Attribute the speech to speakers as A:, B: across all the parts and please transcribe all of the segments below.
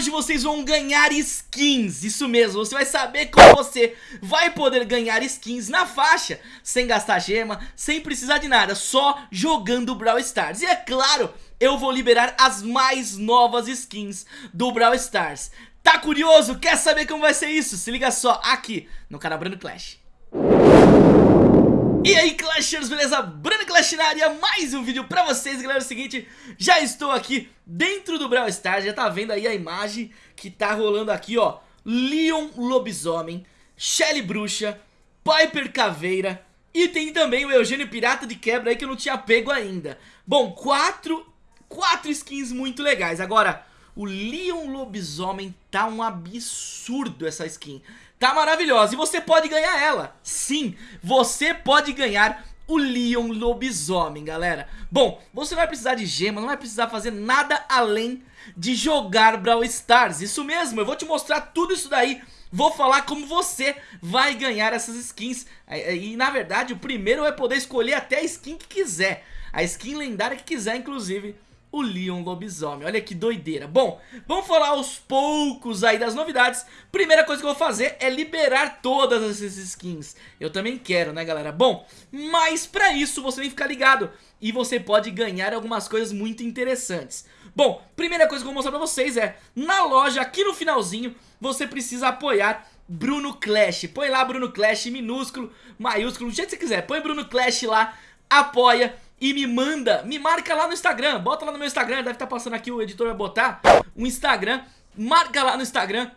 A: hoje vocês vão ganhar skins, isso mesmo, você vai saber como você vai poder ganhar skins na faixa, sem gastar gema, sem precisar de nada, só jogando Brawl Stars. E é claro, eu vou liberar as mais novas skins do Brawl Stars. Tá curioso? Quer saber como vai ser isso? Se liga só aqui no canal Brando Clash. E aí Clashers, beleza? Bruno Clash na área, mais um vídeo pra vocês, galera, é o seguinte, já estou aqui dentro do Brawl Stars, já tá vendo aí a imagem que tá rolando aqui, ó, Leon Lobisomem, Shelly Bruxa, Piper Caveira e tem também o Eugênio Pirata de Quebra aí que eu não tinha pego ainda. Bom, quatro, quatro skins muito legais, agora... O Leon Lobisomem tá um absurdo essa skin Tá maravilhosa. E você pode ganhar ela. Sim, você pode ganhar o Leon Lobisomem, galera. Bom, você não vai precisar de gema, não vai precisar fazer nada além de jogar Brawl Stars. Isso mesmo, eu vou te mostrar tudo isso daí. Vou falar como você vai ganhar essas skins. E na verdade o primeiro vai poder escolher até a skin que quiser. A skin lendária que quiser inclusive o Leon Lobisomem. Olha que doideira. Bom, vamos falar aos poucos aí das novidades. Primeira coisa que eu vou fazer é liberar todas essas skins. Eu também quero, né, galera? Bom, mas pra isso você tem que ficar ligado. E você pode ganhar algumas coisas muito interessantes. Bom, primeira coisa que eu vou mostrar pra vocês é, na loja, aqui no finalzinho, você precisa apoiar Bruno Clash. Põe lá Bruno Clash, minúsculo, maiúsculo, do jeito que você quiser. Põe Bruno Clash lá, apoia e me manda, me marca lá no Instagram, bota lá no meu Instagram, deve estar tá passando aqui, o editor vai botar o Instagram, marca lá no Instagram,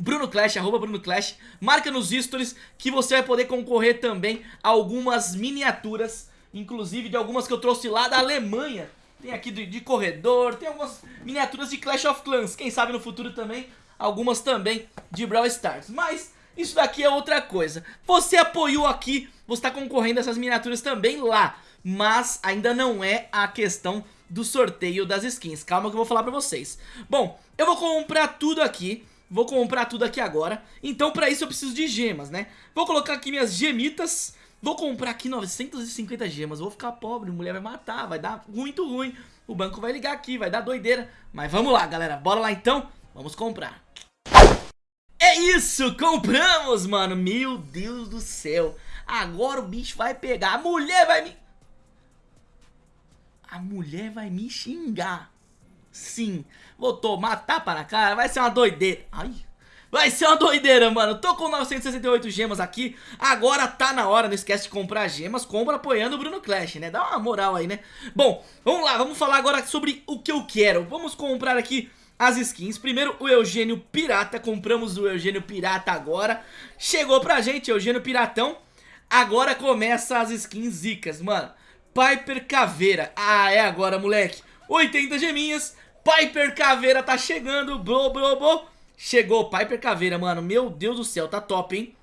A: Bruno Clash, arroba Bruno Clash, marca nos stories que você vai poder concorrer também a algumas miniaturas, inclusive de algumas que eu trouxe lá da Alemanha, tem aqui de, de corredor, tem algumas miniaturas de Clash of Clans, quem sabe no futuro também, algumas também de Brawl Stars, mas... Isso daqui é outra coisa. Você apoiou aqui, você está concorrendo a essas miniaturas também lá mas ainda não é a questão do sorteio das skins. Calma que eu vou falar pra vocês. Bom, eu vou comprar tudo aqui, vou comprar tudo aqui agora, então pra isso eu preciso de gemas, né? Vou colocar aqui minhas gemitas, vou comprar aqui 950 gemas, vou ficar pobre, mulher vai matar, vai dar muito ruim, o banco vai ligar aqui, vai dar doideira, mas vamos lá galera, bora lá então, vamos comprar. É isso, compramos, mano, meu Deus do céu, agora o bicho vai pegar, a mulher vai me a mulher vai me xingar. Sim, vou tomar tapa na cara, vai ser uma doideira. Ai, vai ser uma doideira, mano. Tô com 968 gemas aqui, agora tá na hora, não esquece de comprar gemas, compra apoiando o Bruno Clash, né? Dá uma moral aí, né? Bom, vamos lá, vamos falar agora sobre o que eu quero. Vamos comprar aqui as skins. Primeiro o Eugênio Pirata, compramos o Eugênio Pirata agora. Chegou pra gente, Eugênio Piratão. Agora começa as skins zicas, mano. Piper Caveira. Ah, é agora, moleque. 80 geminhas. Piper Caveira tá chegando. Blo, blo, blo. Chegou, Piper Caveira, mano. Meu Deus do céu, tá top, hein?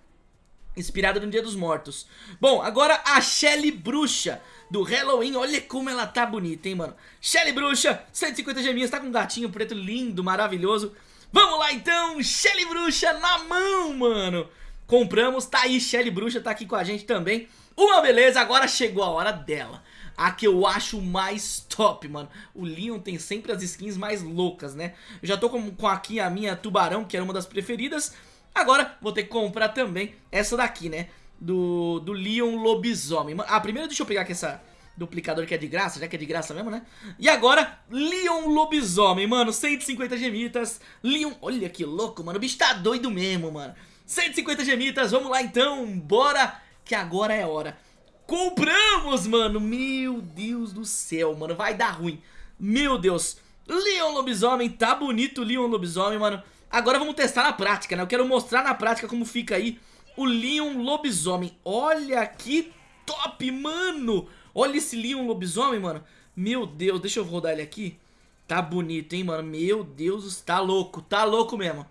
A: Inspirada no Dia dos Mortos. Bom, agora a Shelly Bruxa do Halloween. Olha como ela tá bonita, hein, mano. Shelly Bruxa, 150 geminhas. Tá com um gatinho preto lindo, maravilhoso. Vamos lá, então. Shelly Bruxa na mão, mano. Compramos, tá aí, Shelly Bruxa tá aqui com a gente também. Uma beleza, agora chegou a hora dela. A que eu acho mais top, mano. O Leon tem sempre as skins mais loucas, né? Eu já tô com, com aqui a minha Tubarão, que era uma das preferidas. Agora vou ter que comprar também essa daqui, né? Do, do Leon Lobisomem. Ah, primeiro deixa eu pegar aqui essa duplicador que é de graça, já que é de graça mesmo, né? E agora, Leon Lobisomem, mano, 150 gemitas. Leon, olha que louco, mano, o bicho tá doido mesmo, mano. 150 gemitas, vamos lá então, bora que agora é hora. Compramos, mano. Meu Deus do céu, mano. Vai dar ruim. Meu Deus. Leon Lobisomem. Tá bonito o Leon Lobisomem, mano. Agora vamos testar na prática, né? Eu quero mostrar na prática como fica aí o Leon Lobisomem. Olha que top, mano. Olha esse Leon Lobisomem, mano. Meu Deus, deixa eu rodar ele aqui. Tá bonito, hein, mano. Meu Deus, tá louco. Tá louco mesmo.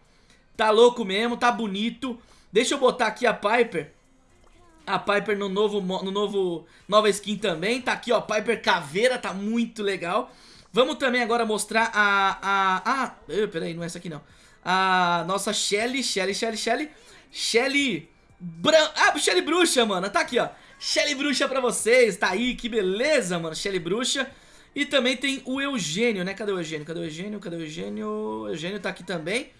A: Tá louco mesmo, tá bonito. Deixa eu botar aqui a Piper a Piper no novo, no novo nova skin também. Tá aqui, ó, Piper Caveira, tá muito legal. Vamos também agora mostrar a... a ah, peraí, não é essa aqui não. A nossa Shelly, Shelly, Shelly, Shelly. Shelly... Bran... Ah, Shelly Bruxa, mano. Tá aqui, ó. Shelly Bruxa pra vocês. Tá aí, que beleza, mano. Shelly Bruxa. E também tem o Eugênio, né? Cadê o Eugênio? Cadê o Eugênio? Cadê o Eugênio? O Eugênio tá aqui também.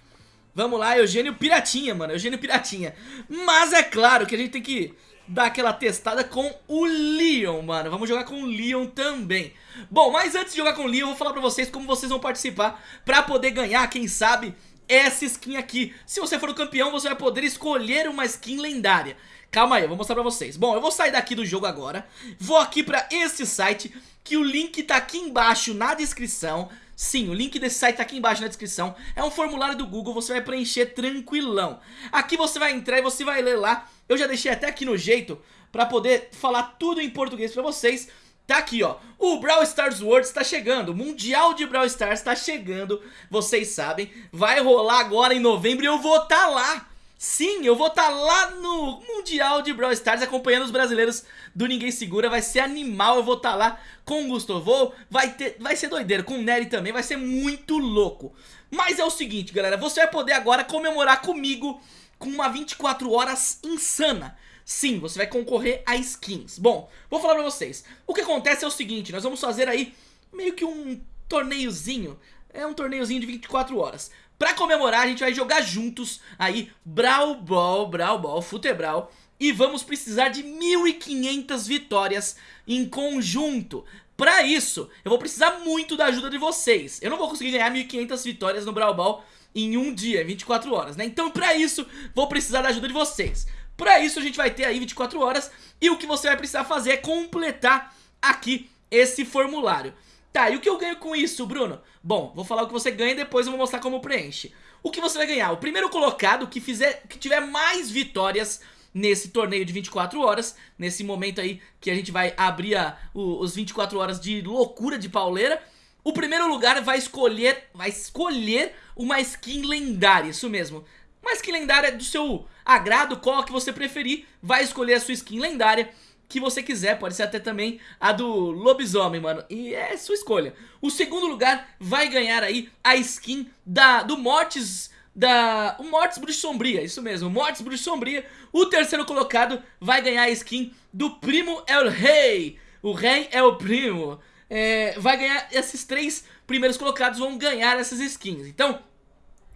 A: Vamos lá, Eugênio Piratinha, mano. Eugênio Piratinha. Mas é claro que a gente tem que dar aquela testada com o Leon, mano. Vamos jogar com o Leon também. Bom, mas antes de jogar com o Leon, eu vou falar pra vocês como vocês vão participar pra poder ganhar, quem sabe, essa skin aqui. Se você for o campeão, você vai poder escolher uma skin lendária. Calma aí, eu vou mostrar pra vocês. Bom, eu vou sair daqui do jogo agora. Vou aqui pra esse site, que o link tá aqui embaixo na descrição. Sim, o link desse site tá aqui embaixo na descrição. É um formulário do Google, você vai preencher tranquilão. Aqui você vai entrar e você vai ler lá. Eu já deixei até aqui no jeito pra poder falar tudo em português pra vocês. Tá aqui, ó, o Brawl Stars World está chegando, o Mundial de Brawl Stars está chegando, vocês sabem, vai rolar agora em novembro e eu vou estar tá lá. Sim, eu vou estar tá lá no Mundial de Brawl Stars acompanhando os brasileiros do Ninguém Segura, vai ser animal, eu vou estar tá lá com o Gustavo, vai, ter, vai ser doideiro, com o Nery também, vai ser muito louco. Mas é o seguinte, galera, você vai poder agora comemorar comigo com uma 24 horas insana. Sim, você vai concorrer a skins. Bom, vou falar pra vocês. O que acontece é o seguinte, nós vamos fazer aí meio que um torneiozinho. É um torneiozinho de 24 horas. Pra comemorar, a gente vai jogar juntos aí Brawl Ball, Brawl Ball, Futebral. E vamos precisar de 1.500 vitórias em conjunto. Pra isso, eu vou precisar muito da ajuda de vocês. Eu não vou conseguir ganhar 1.500 vitórias no Brawl Ball em um dia, 24 horas, né? Então pra isso, vou precisar da ajuda de vocês. Pra isso a gente vai ter aí 24 horas e o que você vai precisar fazer é completar aqui esse formulário. Tá, e o que eu ganho com isso, Bruno? Bom, vou falar o que você ganha e depois eu vou mostrar como preenche. O que você vai ganhar? O primeiro colocado que, fizer, que tiver mais vitórias nesse torneio de 24 horas, nesse momento aí que a gente vai abrir a, o, os 24 horas de loucura de pauleira, o primeiro lugar vai escolher, vai escolher uma skin lendária, isso mesmo. Uma skin lendária do seu agrado, qual que você preferir, vai escolher a sua skin lendária que você quiser, pode ser até também a do lobisomem, mano, e é sua escolha. O segundo lugar vai ganhar aí a skin da, do Mortis, da, o Mortis Bruxa Sombria, isso mesmo, Mortis Bruxa Sombria. O terceiro colocado vai ganhar a skin do Primo é o Rei, o Rei é o Primo. É, vai ganhar, esses três primeiros colocados vão ganhar essas skins. Então,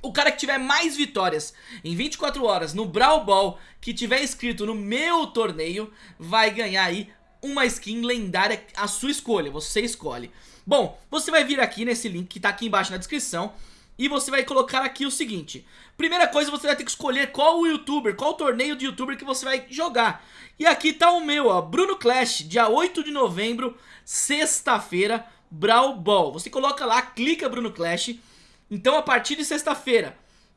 A: o cara que tiver mais vitórias em 24 horas no Brawl Ball, que tiver inscrito no meu torneio, vai ganhar aí uma skin lendária a sua escolha, você escolhe. Bom, você vai vir aqui nesse link que tá aqui embaixo na descrição e você vai colocar aqui o seguinte. Primeira coisa, você vai ter que escolher qual o youtuber, qual o torneio de youtuber que você vai jogar. E aqui tá o meu, ó, Bruno Clash, dia 8 de novembro, sexta-feira, Brawl Ball. Você coloca lá, clica Bruno Clash então a partir de sexta-feira,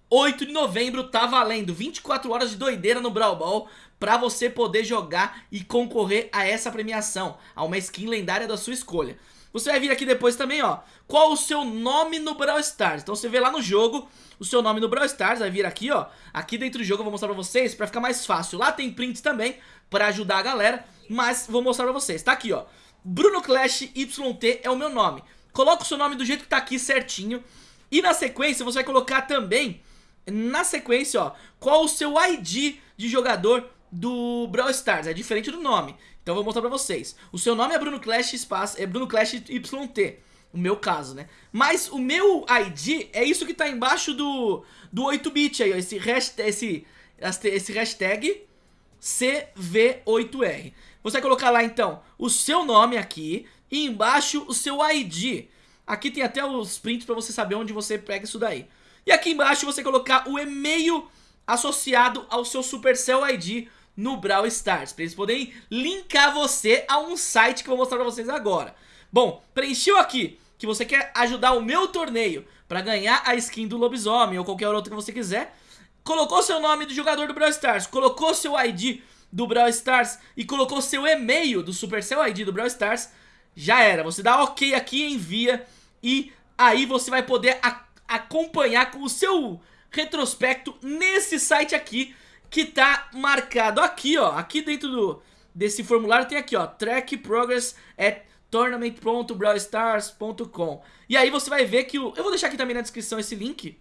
A: 8 de novembro, tá valendo 24 horas de doideira no Brawl Ball pra você poder jogar e concorrer a essa premiação, a uma skin lendária da sua escolha. Você vai vir aqui depois também, ó, qual o seu nome no Brawl Stars. Então você vê lá no jogo o seu nome no Brawl Stars, vai vir aqui, ó, aqui dentro do jogo eu vou mostrar pra vocês pra ficar mais fácil. Lá tem prints também pra ajudar a galera, mas vou mostrar pra vocês. Tá aqui, ó, Bruno Clash YT é o meu nome. Coloca o seu nome do jeito que tá aqui certinho. E na sequência você vai colocar também, na sequência, ó, qual o seu ID de jogador do Brawl Stars, é diferente do nome. Então eu vou mostrar pra vocês. O seu nome é Bruno Clash Espaço, é Bruno Clash YT, o meu caso, né? Mas o meu ID é isso que tá embaixo do, do 8-bit aí, ó, esse hashtag, esse, esse hashtag CV8R. Você vai colocar lá então o seu nome aqui e embaixo o seu ID. Aqui tem até os prints para você saber onde você pega isso daí. E aqui embaixo você colocar o e-mail associado ao seu Supercell ID no Brawl Stars, para eles poderem linkar você a um site que eu vou mostrar para vocês agora. Bom, preencheu aqui que você quer ajudar o meu torneio para ganhar a skin do lobisomem ou qualquer outro que você quiser, colocou seu nome do jogador do Brawl Stars, colocou seu ID do Brawl Stars e colocou seu e-mail do Supercell ID do Brawl Stars, já era. Você dá ok aqui envia e aí você vai poder acompanhar com o seu retrospecto nesse site aqui que tá marcado aqui, ó, aqui dentro do, desse formulário tem aqui, ó, track progress at tournament.brawlstars.com E aí você vai ver que o... Eu vou deixar aqui também na descrição esse link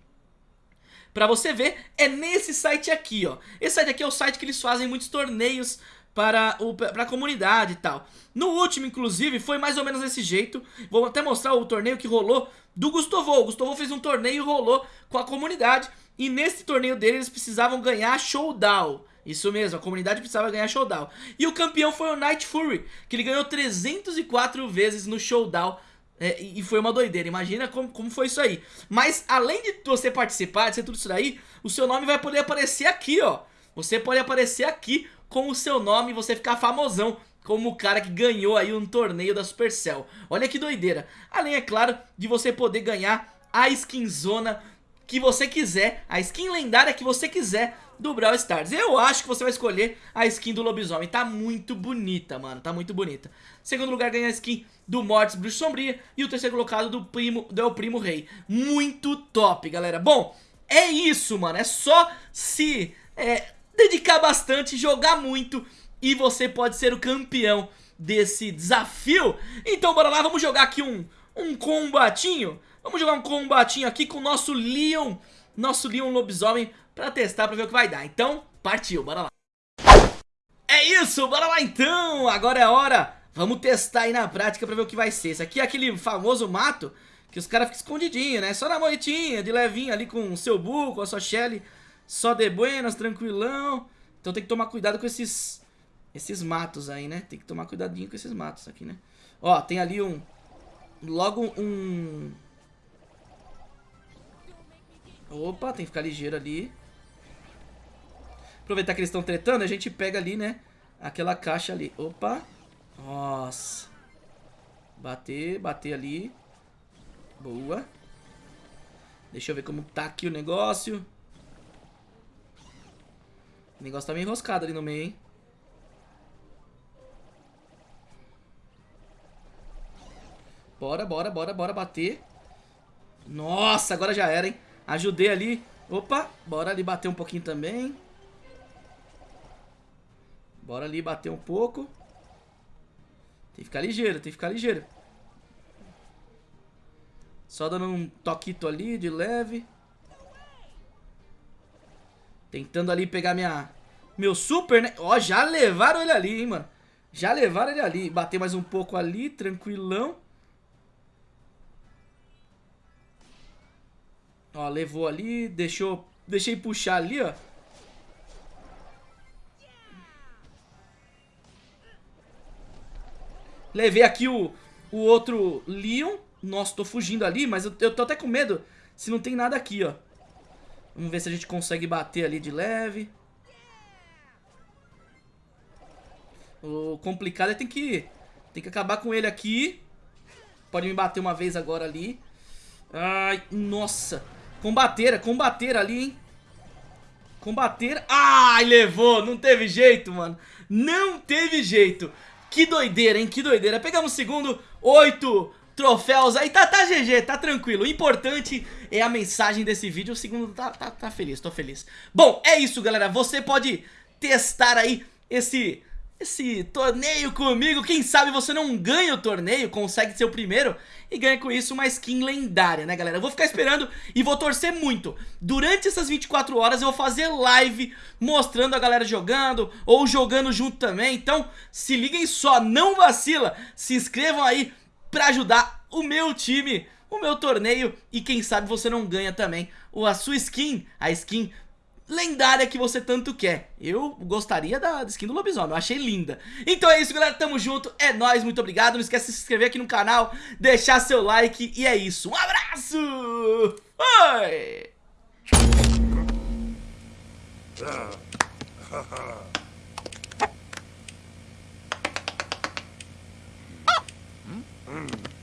A: Pra você ver, é nesse site aqui, ó. Esse site aqui é o site que eles fazem muitos torneios para, o, para a comunidade e tal. No último, inclusive, foi mais ou menos desse jeito. Vou até mostrar o torneio que rolou do Gustavo. O Gustavo fez um torneio e rolou com a comunidade. E nesse torneio dele eles precisavam ganhar showdown. Isso mesmo, a comunidade precisava ganhar showdown. E o campeão foi o Night Fury, que ele ganhou 304 vezes no showdown. É, e foi uma doideira, imagina como, como foi isso aí. Mas além de você participar, de ser tudo isso daí, o seu nome vai poder aparecer aqui, ó. Você pode aparecer aqui com o seu nome e você ficar famosão como o cara que ganhou aí um torneio da Supercell. Olha que doideira. Além, é claro, de você poder ganhar a skinzona que você quiser, a skin lendária que você quiser do Brawl Stars. Eu acho que você vai escolher a skin do lobisomem. Tá muito bonita, mano. Tá muito bonita. Segundo lugar ganha a skin do Mortis Bruxo Sombria. E o terceiro colocado do Primo, do Primo Rei. Muito top, galera. Bom, é isso, mano. É só se é, dedicar bastante, jogar muito e você pode ser o campeão desse desafio. Então bora lá, vamos jogar aqui um, um combatinho. Vamos jogar um combatinho aqui com o nosso Leon, nosso Leon lobisomem pra testar, pra ver o que vai dar. Então, partiu, bora lá. É isso, bora lá então, agora é hora. Vamos testar aí na prática pra ver o que vai ser. Esse aqui é aquele famoso mato que os caras ficam escondidinhos, né? Só na moitinha, de levinho ali com o seu bull, com a sua Shelly. Só de buenas, tranquilão. Então tem que tomar cuidado com esses esses matos aí, né? Tem que tomar cuidadinho com esses matos aqui, né? Ó, tem ali um... Logo um... Opa, tem que ficar ligeiro ali. Aproveitar que eles estão tretando, a gente pega ali, né? Aquela caixa ali. Opa. Nossa. Bater, bater ali. Boa. Deixa eu ver como tá aqui o negócio. O negócio tá meio enroscado ali no meio, hein? Bora, bora, bora, bora bater. Nossa, agora já era, hein? Ajudei ali. Opa, bora ali bater um pouquinho também. Bora ali bater um pouco. Tem que ficar ligeiro, tem que ficar ligeiro. Só dando um toquito ali de leve. Tentando ali pegar minha... Meu super, né? Ó, já levaram ele ali, hein, mano. Já levaram ele ali. Bater mais um pouco ali, tranquilão. Ó, levou ali, deixou... Deixei puxar ali, ó. Levei aqui o, o outro Leon. Nossa, tô fugindo ali, mas eu, eu tô até com medo se não tem nada aqui, ó. Vamos ver se a gente consegue bater ali de leve. O complicado é tem que, tem que acabar com ele aqui. Pode me bater uma vez agora ali. Ai, nossa. Combateira, combateira ali, hein. Combateira. Ai, levou. Não teve jeito, mano. Não teve jeito. Que doideira, hein? Que doideira. Pegamos o segundo. Oito troféus aí, tá, tá GG, tá tranquilo. O importante é a mensagem desse vídeo. O segundo tá, tá, tá feliz, tô feliz. Bom, é isso, galera. Você pode testar aí esse esse torneio comigo. Quem sabe você não ganha o torneio, consegue ser o primeiro e ganha com isso uma skin lendária, né, galera? Eu vou ficar esperando e vou torcer muito. Durante essas 24 horas eu vou fazer live mostrando a galera jogando ou jogando junto também. Então, se liguem só, não vacila. Se inscrevam aí pra ajudar o meu time, o meu torneio e quem sabe você não ganha também a sua skin, a skin lendária que você tanto quer. Eu gostaria da, skin do lobisomem, eu achei linda. Então é isso, galera, tamo junto, é nóis, muito obrigado. Não esquece de se inscrever aqui no canal, deixar seu like e é isso. Um abraço! Foi! Hum?